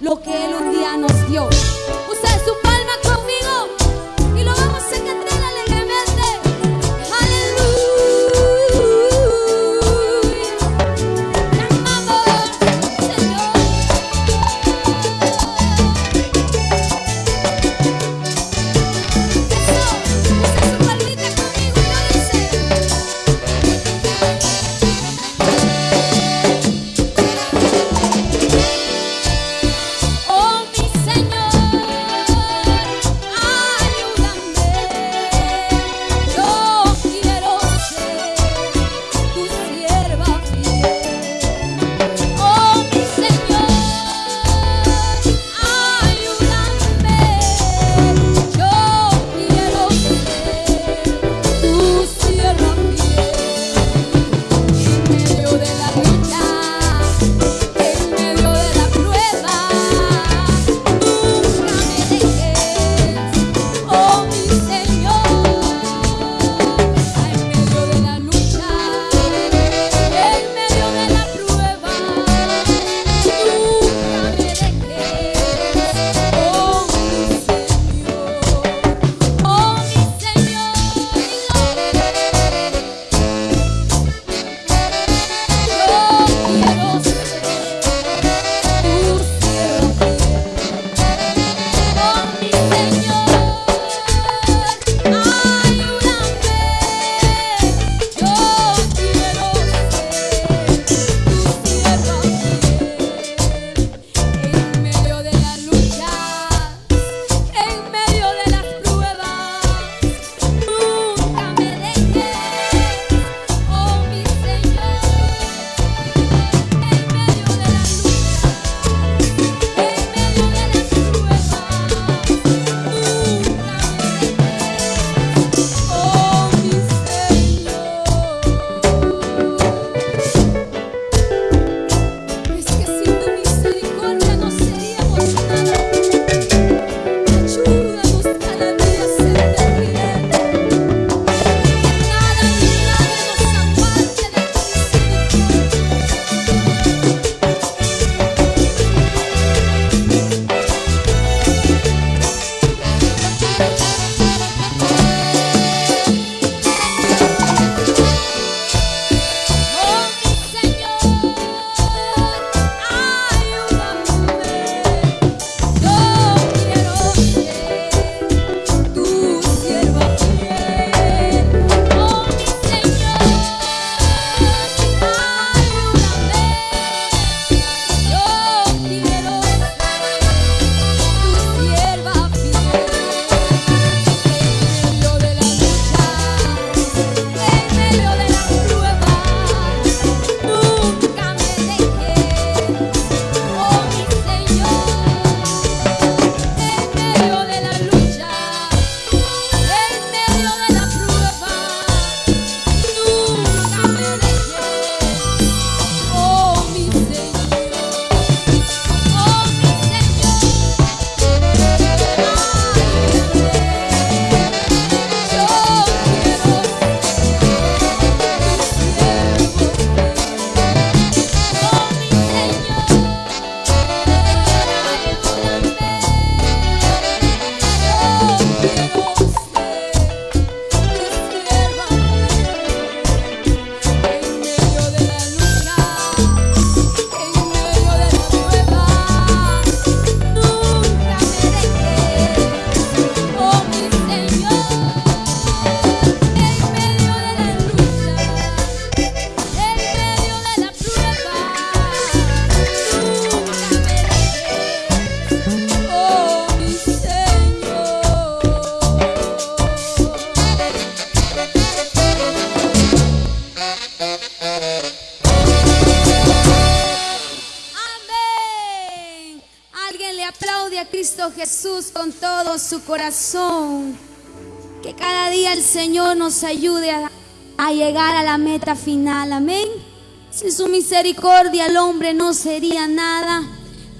lo que Él un día nos dio. aplaude a Cristo Jesús con todo su corazón. Que cada día el Señor nos ayude a, a llegar a la meta final. Amén. Sin su misericordia el hombre no sería nada.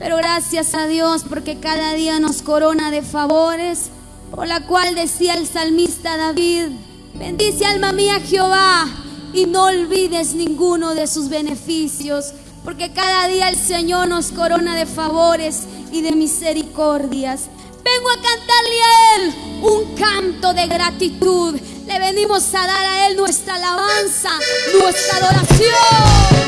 Pero gracias a Dios porque cada día nos corona de favores, por la cual decía el salmista David, bendice alma mía Jehová y no olvides ninguno de sus beneficios porque cada día el Señor nos corona de favores y de misericordias. Vengo a cantarle a Él un canto de gratitud. Le venimos a dar a Él nuestra alabanza, nuestra adoración.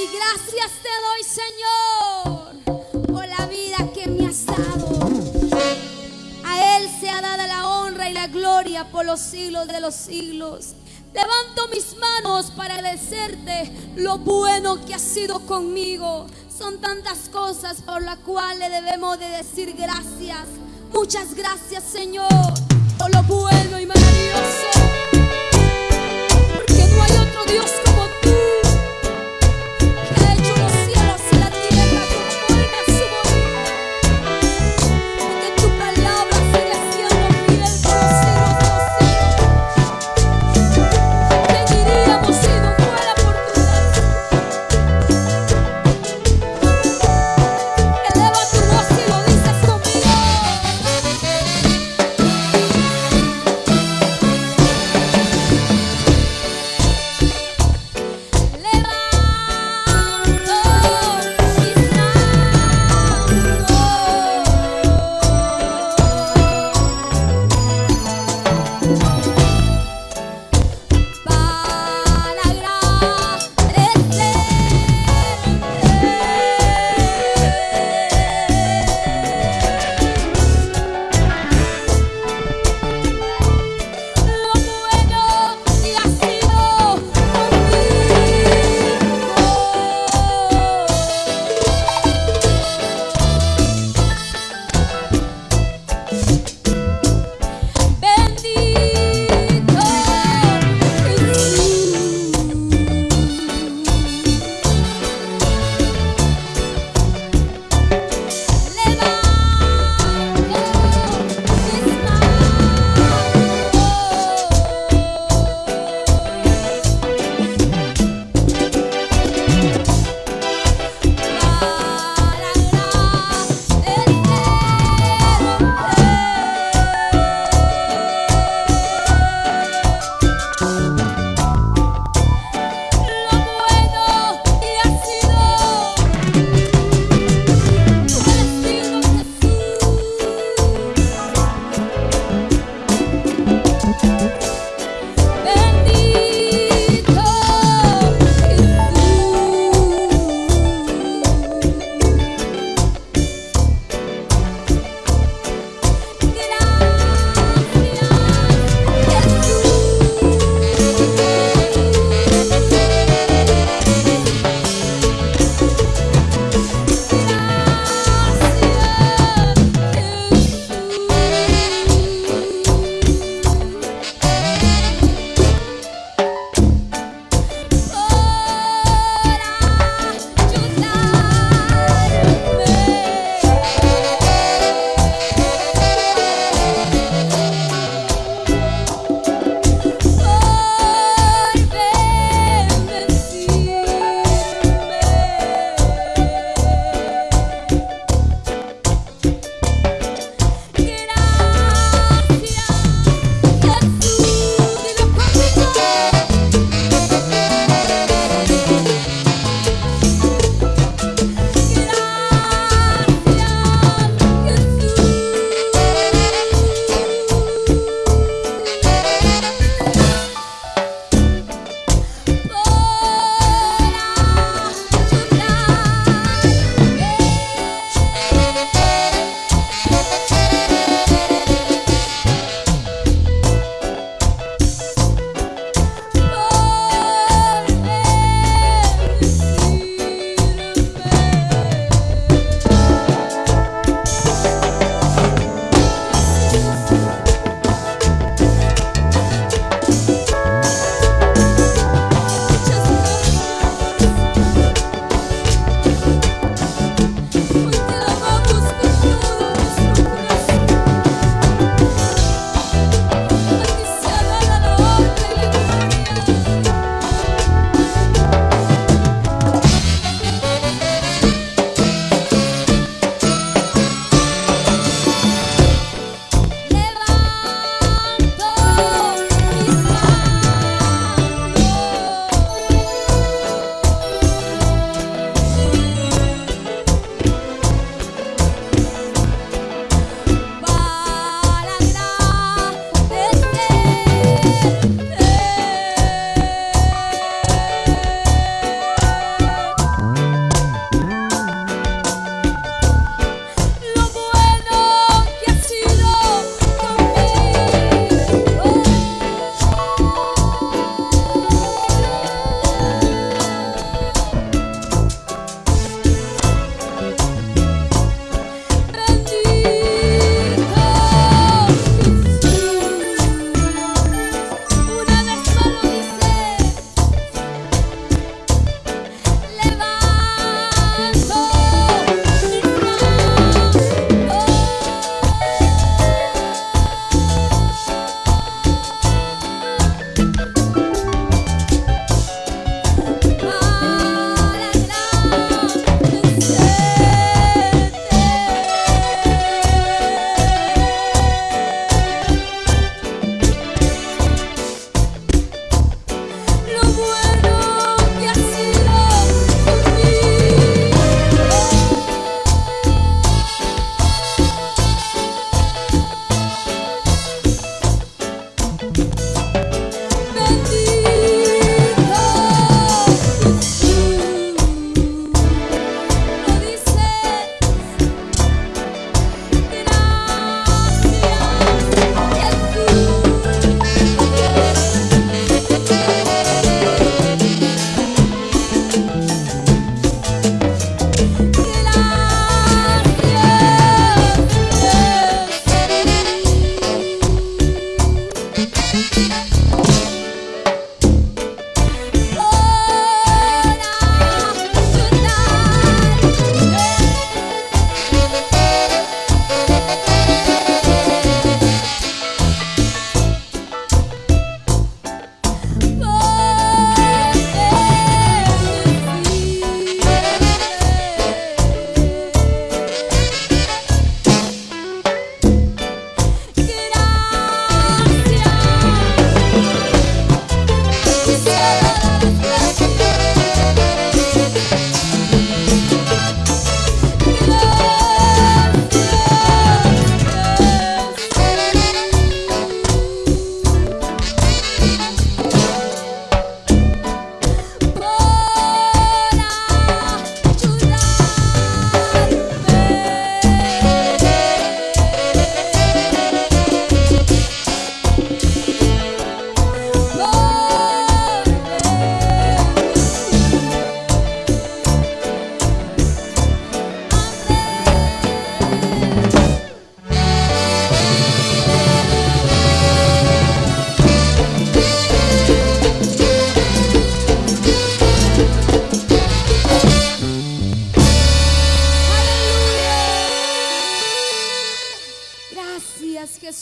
Y gracias te doy, Señor, por la vida que me has dado. A Él se ha dado la honra y la gloria por los siglos de los siglos. Levanto mis manos para agradecerte lo bueno que has sido conmigo. Son tantas cosas por las cuales debemos de decir gracias. Muchas gracias, Señor, por lo bueno y maravilloso. Porque no hay otro Dios como